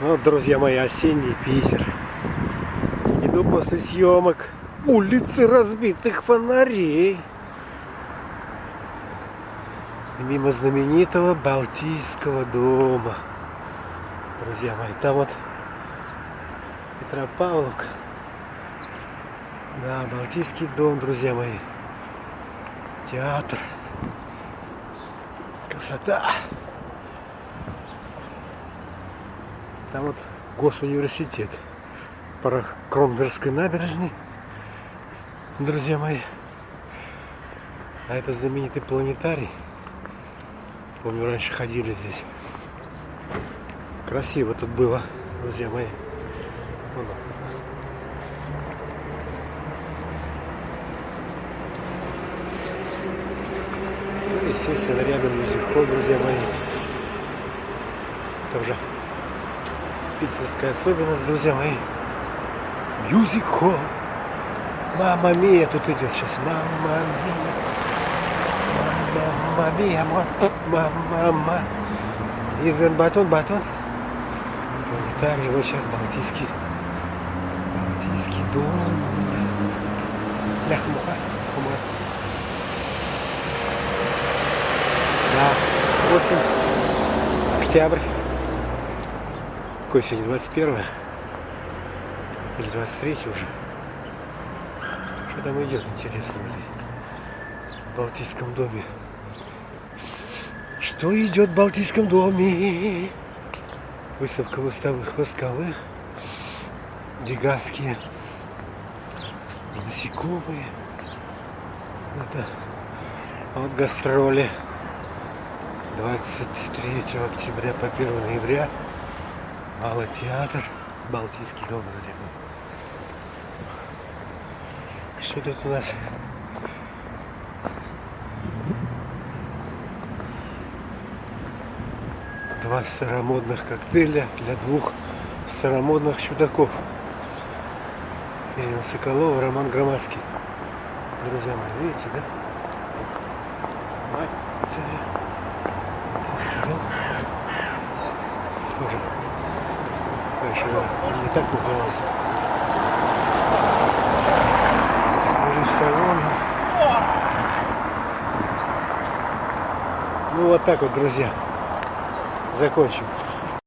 Ну, вот, друзья мои, осенний Питер. Иду после съемок улицы разбитых фонарей. Мимо знаменитого Балтийского дома. Друзья мои, там вот Петропавловка. Да, Балтийский дом, друзья мои. Театр. Красота. Там вот госуниверситет. Пора Кромберской набережной. Друзья мои. А это знаменитый планетарий. Помню, раньше ходили здесь. Красиво тут было, друзья мои. Вон он. Естественно, рядом мюзикл, друзья мои. Тоже питерская особенность, друзья мои. Мюзик холл. Мама Мия тут идет сейчас. Мама Мия. Мама Мия. Мама. Изен батон, батон. Планетарий, вот сейчас Балтийский. Балтийский дом. Лях, муха, хумар. Да, осень, октябрь. Какой сегодня, 21 или 23 уже? Что там идет, интересно, в Балтийском доме? Что идет в Балтийском доме? Выставка выставных восковых. Гигантские насекомые. Это вот гастроли 23 октября по 1 ноября. Малый театр, Балтийский дом, друзья мои. Что тут у нас? Два старомодных коктейля для двух старомодных чудаков. Ирина Соколова, Роман Громадский. Друзья мои, видите, да? Мать Тоже. Конечно, не так назывался. В салоне. Ну вот так вот, друзья. Закончим.